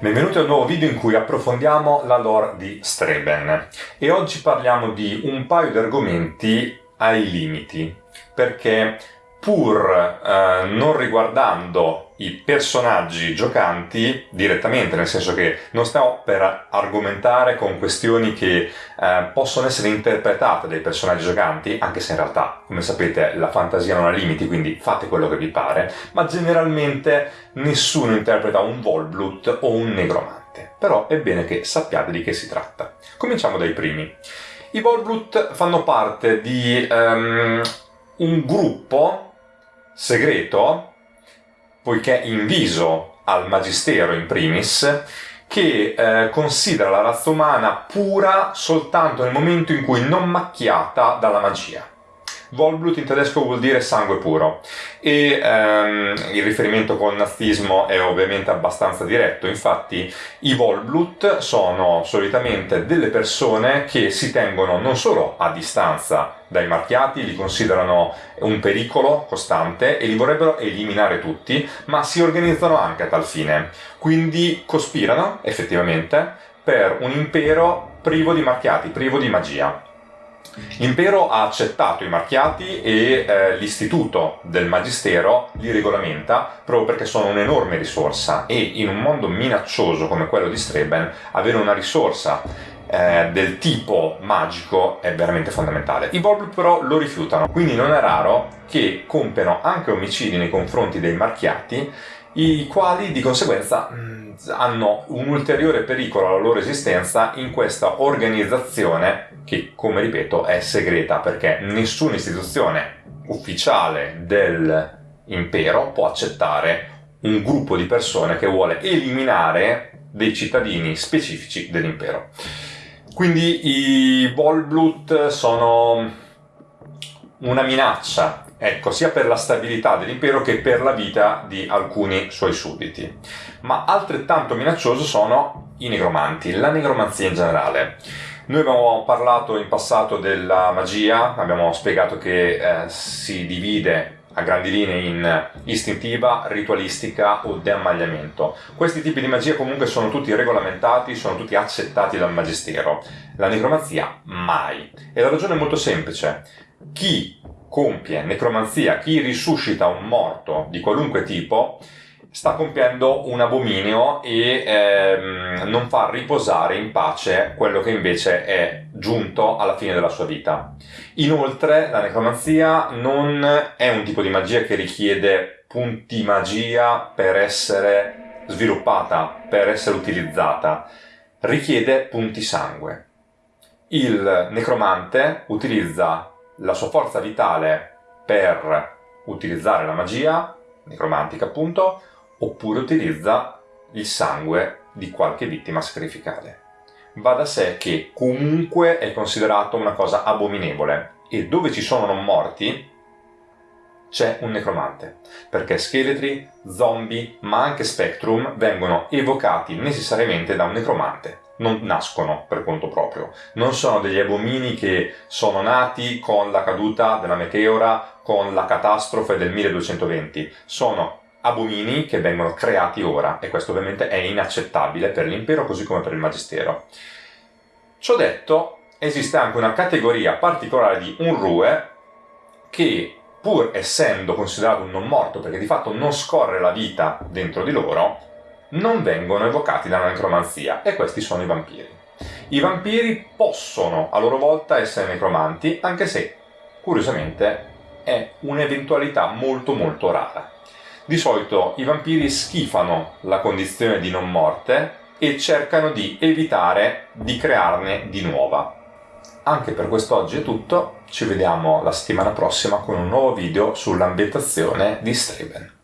Benvenuti a un nuovo video in cui approfondiamo la lore di Streben. E oggi parliamo di un paio di argomenti ai limiti perché pur eh, non riguardando i personaggi giocanti direttamente, nel senso che non stiamo per argomentare con questioni che eh, possono essere interpretate dai personaggi giocanti, anche se in realtà, come sapete, la fantasia non ha limiti, quindi fate quello che vi pare, ma generalmente nessuno interpreta un Volblut o un Negromante. Però è bene che sappiate di che si tratta. Cominciamo dai primi. I Volblut fanno parte di um, un gruppo segreto, poiché inviso al Magistero in primis, che eh, considera la razza umana pura soltanto nel momento in cui non macchiata dalla magia. Volblut in tedesco vuol dire sangue puro e ehm, il riferimento col nazismo è ovviamente abbastanza diretto, infatti i Volblut sono solitamente delle persone che si tengono non solo a distanza dai marchiati, li considerano un pericolo costante e li vorrebbero eliminare tutti, ma si organizzano anche a tal fine. Quindi cospirano, effettivamente, per un impero privo di marchiati, privo di magia. L'impero ha accettato i marchiati e eh, l'istituto del magistero li regolamenta proprio perché sono un'enorme risorsa e in un mondo minaccioso come quello di Streben avere una risorsa eh, del tipo magico è veramente fondamentale. I Volblut però lo rifiutano, quindi non è raro che compiano anche omicidi nei confronti dei marchiati i quali di conseguenza mh, hanno un ulteriore pericolo alla loro esistenza in questa organizzazione che, come ripeto, è segreta perché nessuna istituzione ufficiale dell'impero può accettare un gruppo di persone che vuole eliminare dei cittadini specifici dell'impero. Quindi i Volblut sono una minaccia ecco, sia per la stabilità dell'impero che per la vita di alcuni suoi sudditi. Ma altrettanto minaccioso sono i negromanti, la negromanzia in generale. Noi abbiamo parlato in passato della magia, abbiamo spiegato che eh, si divide a grandi linee in istintiva, ritualistica o deammagliamento. Questi tipi di magia comunque sono tutti regolamentati, sono tutti accettati dal magistero. La necromanzia mai. E la ragione è molto semplice. Chi compie necromanzia, chi risuscita un morto di qualunque tipo, sta compiendo un abominio e ehm, non fa riposare in pace quello che invece è giunto alla fine della sua vita. Inoltre la necromanzia non è un tipo di magia che richiede punti magia per essere sviluppata, per essere utilizzata, richiede punti sangue. Il necromante utilizza la sua forza vitale per utilizzare la magia, necromantica appunto, oppure utilizza il sangue di qualche vittima sacrificale. Va da sé che comunque è considerato una cosa abominevole e dove ci sono non morti c'è un necromante, perché scheletri, zombie, ma anche spectrum vengono evocati necessariamente da un necromante non nascono per conto proprio, non sono degli abomini che sono nati con la caduta della meteora, con la catastrofe del 1220, sono abomini che vengono creati ora e questo ovviamente è inaccettabile per l'impero così come per il magistero. Ciò detto, esiste anche una categoria particolare di unrue che pur essendo considerato un non morto perché di fatto non scorre la vita dentro di loro, non vengono evocati dalla necromanzia e questi sono i vampiri. I vampiri possono a loro volta essere necromanti anche se, curiosamente, è un'eventualità molto molto rara. Di solito i vampiri schifano la condizione di non morte e cercano di evitare di crearne di nuova. Anche per quest'oggi è tutto, ci vediamo la settimana prossima con un nuovo video sull'ambientazione di Streben.